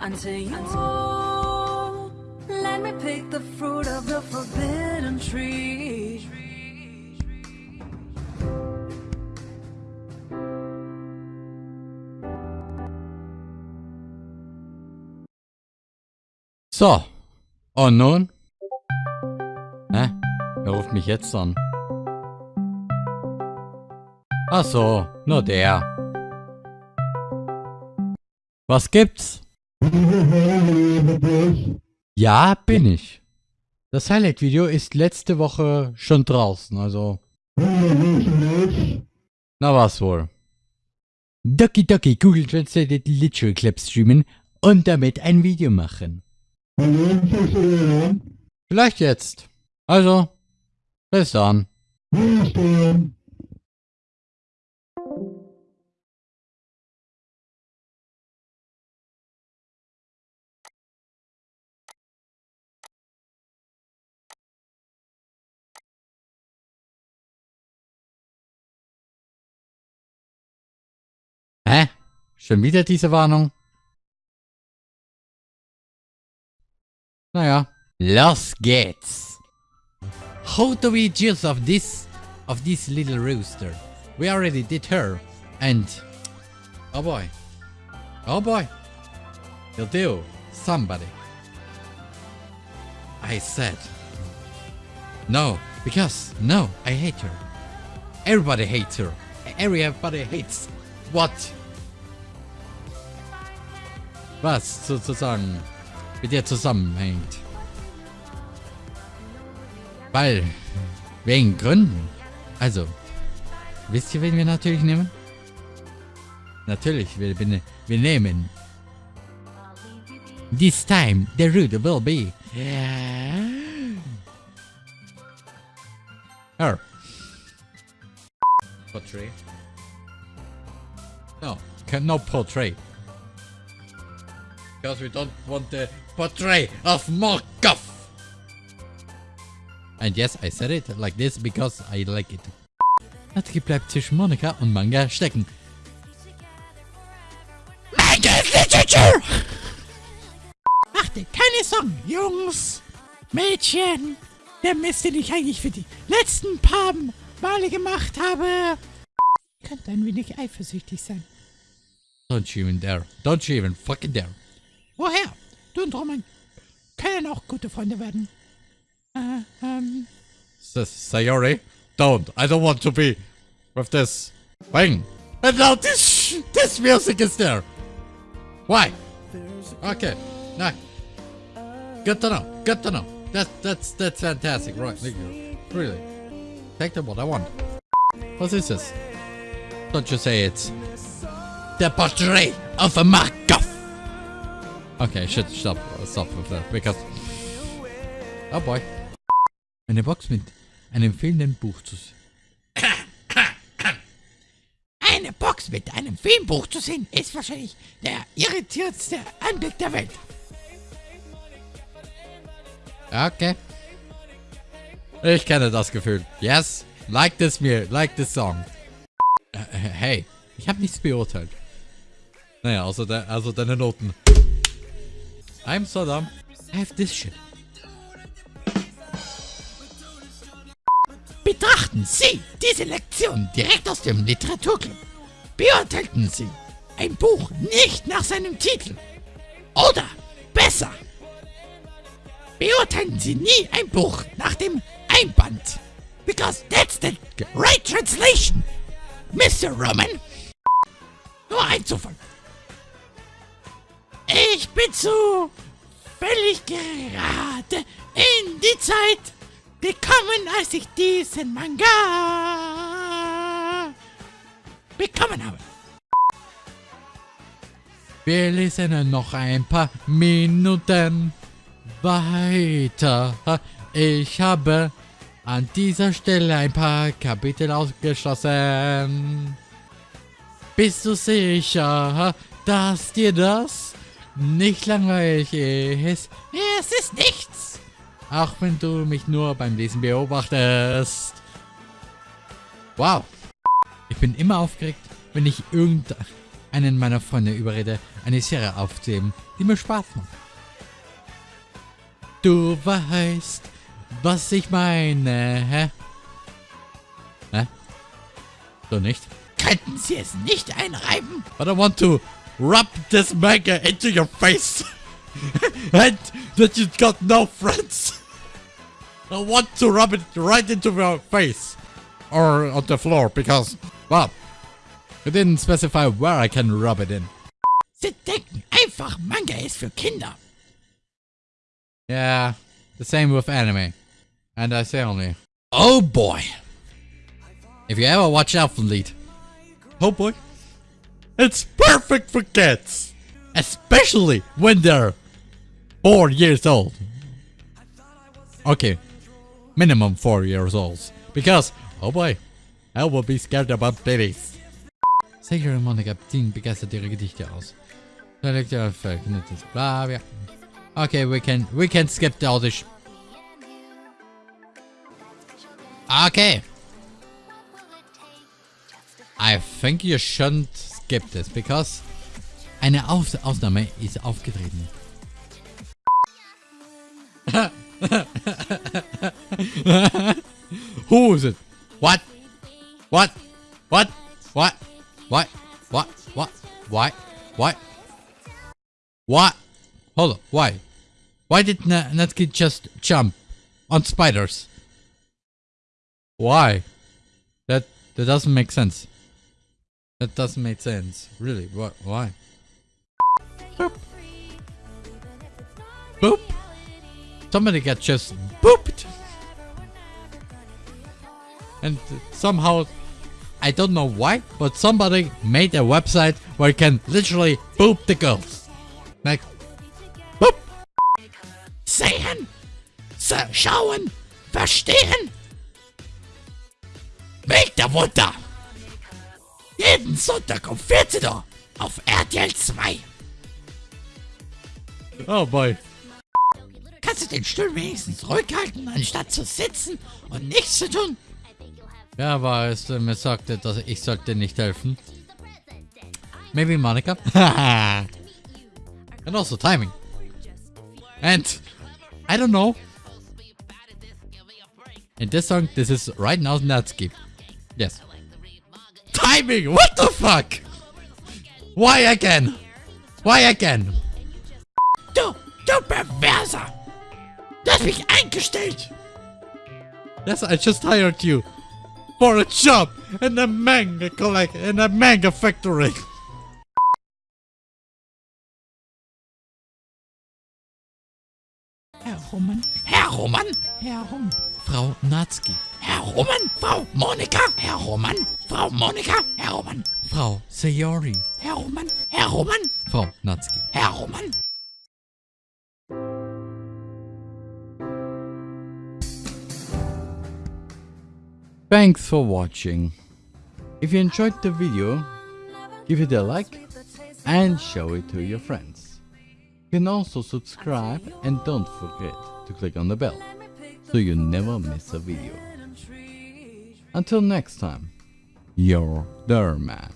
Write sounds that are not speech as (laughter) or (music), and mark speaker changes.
Speaker 1: until you let me pick the fruit of the forbidden tree.
Speaker 2: So. Und nun? Hä? Wer ruft mich jetzt an? Ach so, nur der. Was gibt's? Ja, bin ich. Das Highlight-Video ist letzte Woche schon draußen, also... Na was wohl. Doki Doki Google Translated Literal Clip streamen und damit ein Video machen. Vielleicht jetzt. Also, bis dann. Hä? Schon wieder diese Warnung? Naja. Los geht's. How do we juice of this, of this little rooster? We already did her. And, oh boy. Oh boy. You'll do. Somebody. I said. No, because, no, I hate her. Everybody hates her. Everybody hates what? Was sozusagen mit ihr zusammenhängt. Weil, wegen Gründen. Also, wisst ihr, wen wir natürlich nehmen? Natürlich, wir, wir, wir nehmen. This time, the route will be. Her. Portray. No, no portray. Because we don't want the portray of Morkov. And yes, I said it like this because I like it. Natsuki bleibt zwischen Monika und Manga stecken. Manga is Literature! Macht dir keine Sorgen, Jungs, Mädchen. Der Mist, den ich eigentlich für die letzten paar Male gemacht habe, könnte ein wenig eifersüchtig sein. Don't you even dare. Don't you even fucking dare. Woher? Du und Roman können auch gute Freunde werden. Äh, ähm. Sayori, don't. I don't want to be with this thing. And now this this music is there. Why? Okay. No. Good to know. Good to know. That's that's that's fantastic. Right. Really. Take the what I want. What is this? Don't you say it's the portrait of a Markov. Okay, shit, stop, stop with that, because... Oh boy. Eine Box mit einem fehlenden Buch zu sehen. Eine Box mit einem Filmbuch zu sehen, ist wahrscheinlich der irritiertste Anblick der Welt. Okay. Ich kenne das Gefühl. Yes, like this mir, like this song. Äh, hey, ich habe nichts beurteilt. Naja, also, de also deine Noten. I'm so dumb. Have this shit. Betrachten Sie diese Lektion direkt aus dem Literaturclub. Beurteilten Sie ein Buch nicht nach seinem Titel. Oder besser, beurteilen Sie nie ein Buch nach dem Einband. Because that's the right translation, Mr. Roman. Nur ein Zufall. Ich bin zu völlig gerade in die Zeit gekommen, als ich diesen Manga bekommen habe. Wir lesen noch ein paar Minuten weiter. Ich habe an dieser Stelle ein paar Kapitel ausgeschlossen. Bist du sicher, dass dir das nicht langweilig ist. Es ist nichts. Auch wenn du mich nur beim Lesen beobachtest. Wow. Ich bin immer aufgeregt, wenn ich irgendein einen meiner Freunde überrede, eine Serie aufzunehmen, die mir Spaß macht. Du weißt, was ich meine, hä? Hä? So nicht?
Speaker 3: Könnten Sie es nicht einreiben?
Speaker 2: But I want to rub this manga into your face. (laughs) and that you've got no friends. (laughs) I want to rub it right into your face. Or on the floor, because, well, you didn't specify where I can rub it in.
Speaker 3: Sie denken einfach, Manga ist für Kinder.
Speaker 2: Yeah, the same with anime. And I say only, oh boy. If you ever watch Elfen Lied, oh boy, it's perfect for kids. Especially when they're four years old. Okay, minimum four years old. Because, oh boy, I will be scared about babies. Sicher Monika Dean begeistert ihre Gedichte aus. Dialekte, verknüpftes, bla, ja. Okay, we can, we can skip all this. Okay. I think you shouldn't skip this, because eine er Aus Ausnahme ist aufgetreten. Who is it? (laughs) What? What? What? What? What? What? What? Why? What? What? Hold on. Why? Why did Na Natsuki just jump on spiders? Why? That that doesn't make sense. That doesn't make sense. Really? What? Why? Boop. Boop. Somebody got just booped. And somehow, I don't know why, but somebody made a website where you can literally boop the girls. Like, boop.
Speaker 3: Sehen, schauen, verstehen. Weg der Wunder. Jeden Sonntag um 14 Uhr auf RTL 2.
Speaker 2: Oh boy.
Speaker 3: Kannst du den Stuhl wenigstens rückhalten, anstatt zu sitzen und nichts zu tun?
Speaker 2: Ja, aber es äh, mir sagte, dass ich sollte nicht helfen. Maybe Monica. (laughs) and also timing. And I don't know. In this song, this is right now Natsuki. Yes. Timing! What the fuck? Why again? Why again?
Speaker 3: Du, du Perverser. Du hast mich eingestellt.
Speaker 2: Yes, I just hired you for a job in a manga collect in a manga factory.
Speaker 3: Herr Rummen. Herr Rummen. Herr Rum.
Speaker 2: Frau Natsuki.
Speaker 3: Herr Rummen. Frau Monika. Herr Rummen. Frau Monika. Herr Rummen.
Speaker 2: Frau Sayori.
Speaker 3: Herr Rummen. Herr Rummen.
Speaker 2: Frau Natsuki.
Speaker 3: Herr Rummen.
Speaker 2: Thanks for watching. If you enjoyed the video, give it a like and show it to your friends. Can also subscribe and don't forget to click on the bell so you never miss a video. Until next time, your Derman.